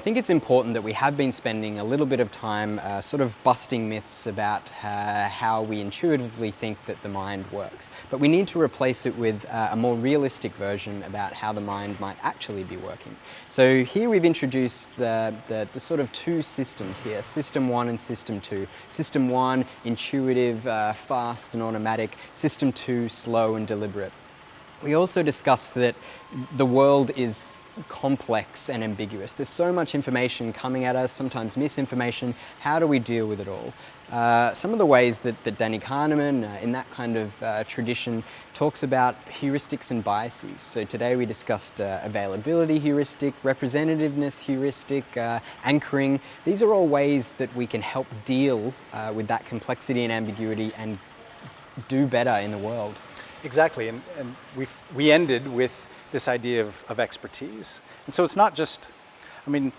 I think it's important that we have been spending a little bit of time uh, sort of busting myths about uh, how we intuitively think that the mind works. But we need to replace it with uh, a more realistic version about how the mind might actually be working. So here we've introduced the, the, the sort of two systems here, system one and system two. System one, intuitive, uh, fast and automatic. System two, slow and deliberate. We also discussed that the world is complex and ambiguous. There's so much information coming at us, sometimes misinformation. How do we deal with it all? Uh, some of the ways that, that Danny Kahneman, uh, in that kind of uh, tradition, talks about heuristics and biases. So today we discussed uh, availability heuristic, representativeness heuristic, uh, anchoring. These are all ways that we can help deal uh, with that complexity and ambiguity and do better in the world. Exactly, and, and we we ended with this idea of, of expertise. And so it's not just, I mean,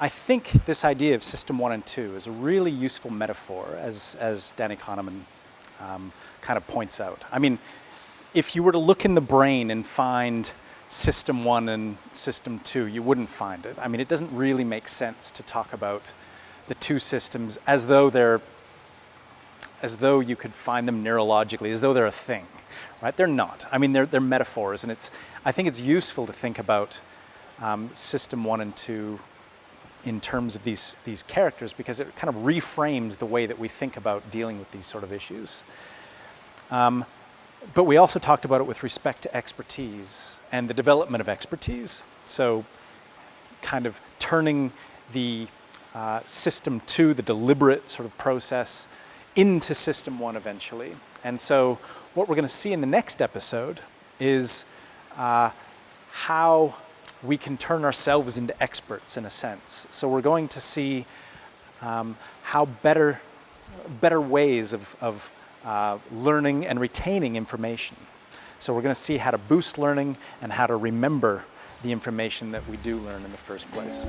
I think this idea of system one and two is a really useful metaphor as, as Danny Kahneman um, kind of points out. I mean, if you were to look in the brain and find system one and system two, you wouldn't find it. I mean, it doesn't really make sense to talk about the two systems as though they're, as though you could find them neurologically, as though they're a thing right? They're not. I mean, they're, they're metaphors, and it's, I think it's useful to think about um, system one and two in terms of these, these characters because it kind of reframes the way that we think about dealing with these sort of issues. Um, but we also talked about it with respect to expertise and the development of expertise. So kind of turning the uh, system two, the deliberate sort of process, into system one eventually. And so what we're going to see in the next episode is uh, how we can turn ourselves into experts in a sense. So we're going to see um, how better, better ways of, of uh, learning and retaining information. So we're going to see how to boost learning and how to remember the information that we do learn in the first place.